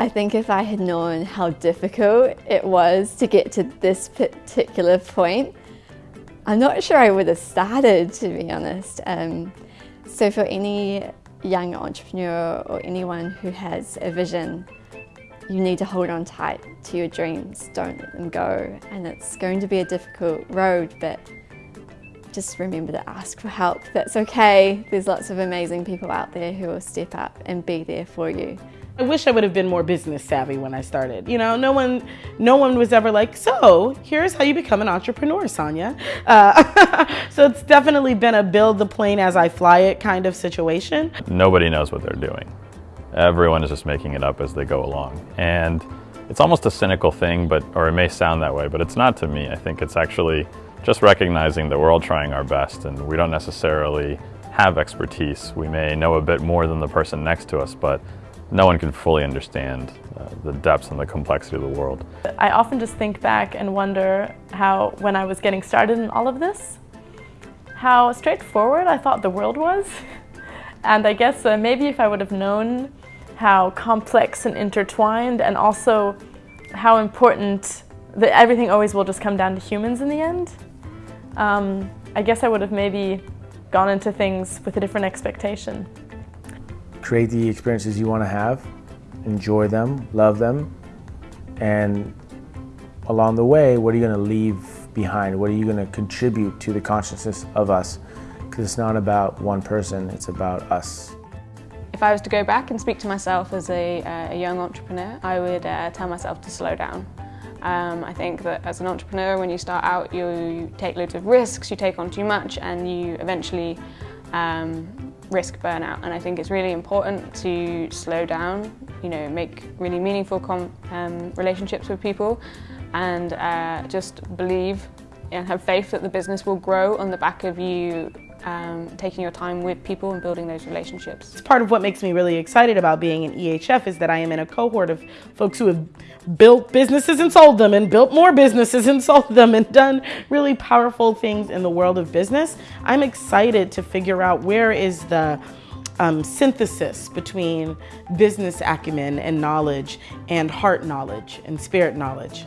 I think if I had known how difficult it was to get to this particular point, I'm not sure I would have started, to be honest. Um, so for any young entrepreneur or anyone who has a vision, you need to hold on tight to your dreams, don't let them go. And it's going to be a difficult road, but just remember to ask for help. That's okay. There's lots of amazing people out there who will step up and be there for you. I wish I would have been more business savvy when I started. You know, no one, no one was ever like, so here's how you become an entrepreneur, Sonia. Uh, so it's definitely been a build the plane as I fly it kind of situation. Nobody knows what they're doing. Everyone is just making it up as they go along. And it's almost a cynical thing, but or it may sound that way, but it's not to me. I think it's actually just recognizing that we're all trying our best and we don't necessarily have expertise. We may know a bit more than the person next to us, but no one can fully understand uh, the depths and the complexity of the world. I often just think back and wonder how, when I was getting started in all of this, how straightforward I thought the world was. And I guess uh, maybe if I would have known how complex and intertwined and also how important that everything always will just come down to humans in the end, um, I guess I would have maybe gone into things with a different expectation create the experiences you want to have, enjoy them, love them, and along the way, what are you going to leave behind? What are you going to contribute to the consciousness of us? Because it's not about one person, it's about us. If I was to go back and speak to myself as a, uh, a young entrepreneur, I would uh, tell myself to slow down. Um, I think that as an entrepreneur, when you start out, you take loads of risks, you take on too much, and you eventually um, risk burnout. And I think it's really important to slow down, you know, make really meaningful um, relationships with people and uh, just believe and have faith that the business will grow on the back of you um, taking your time with people and building those relationships. It's part of what makes me really excited about being an EHF is that I am in a cohort of folks who have built businesses and sold them and built more businesses and sold them and done really powerful things in the world of business. I'm excited to figure out where is the um, synthesis between business acumen and knowledge and heart knowledge and spirit knowledge.